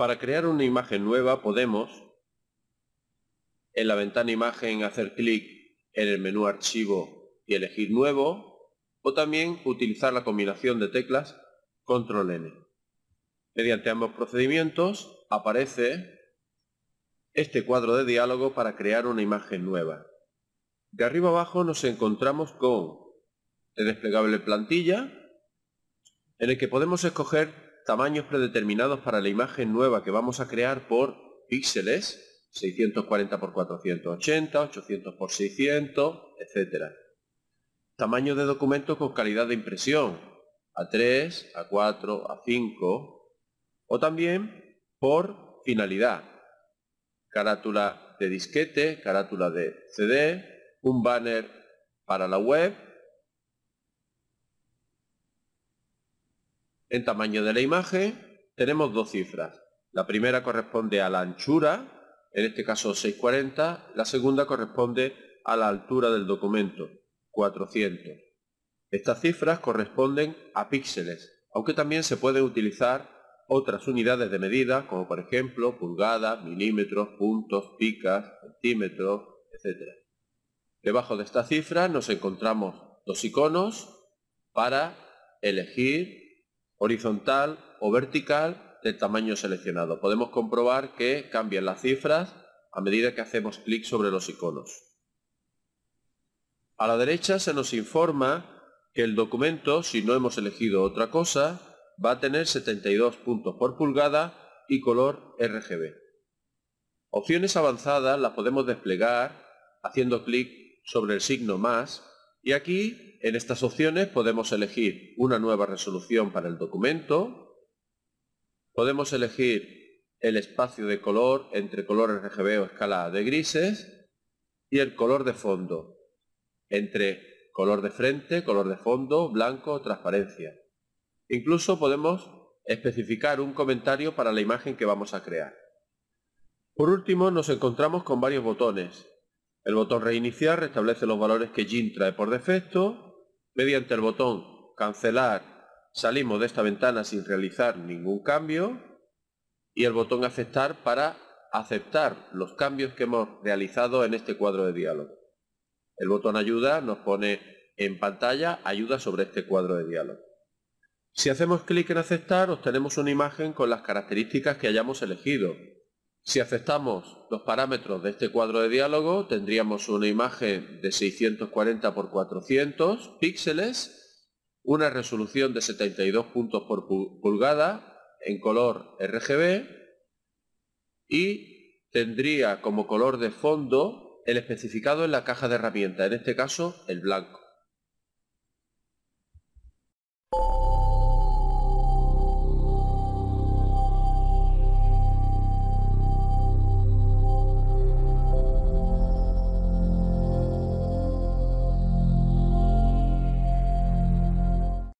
Para crear una imagen nueva podemos, en la ventana imagen, hacer clic en el menú archivo y elegir nuevo, o también utilizar la combinación de teclas control N. Mediante ambos procedimientos aparece este cuadro de diálogo para crear una imagen nueva. De arriba abajo nos encontramos con el desplegable plantilla, en el que podemos escoger tamaños predeterminados para la imagen nueva que vamos a crear por píxeles, 640 x 480, 800 x 600, etc. Tamaño de documento con calidad de impresión, A3, A4, A5, o también por finalidad, carátula de disquete, carátula de CD, un banner para la web, En tamaño de la imagen tenemos dos cifras. La primera corresponde a la anchura, en este caso 640, la segunda corresponde a la altura del documento, 400. Estas cifras corresponden a píxeles, aunque también se pueden utilizar otras unidades de medida, como por ejemplo pulgadas, milímetros, puntos, picas, centímetros, etc. Debajo de esta cifra nos encontramos dos iconos para elegir horizontal o vertical del tamaño seleccionado. Podemos comprobar que cambian las cifras a medida que hacemos clic sobre los iconos. A la derecha se nos informa que el documento, si no hemos elegido otra cosa, va a tener 72 puntos por pulgada y color RGB. Opciones avanzadas las podemos desplegar haciendo clic sobre el signo más y aquí, en estas opciones, podemos elegir una nueva resolución para el documento, podemos elegir el espacio de color entre colores RGB o escala de grises y el color de fondo entre color de frente, color de fondo, blanco transparencia. Incluso podemos especificar un comentario para la imagen que vamos a crear. Por último nos encontramos con varios botones el botón reiniciar restablece los valores que GIMP trae por defecto. Mediante el botón cancelar salimos de esta ventana sin realizar ningún cambio. Y el botón aceptar para aceptar los cambios que hemos realizado en este cuadro de diálogo. El botón ayuda nos pone en pantalla ayuda sobre este cuadro de diálogo. Si hacemos clic en aceptar obtenemos una imagen con las características que hayamos elegido, si aceptamos los parámetros de este cuadro de diálogo, tendríamos una imagen de 640 x 400 píxeles, una resolución de 72 puntos por pulgada en color RGB y tendría como color de fondo el especificado en la caja de herramientas, en este caso el blanco.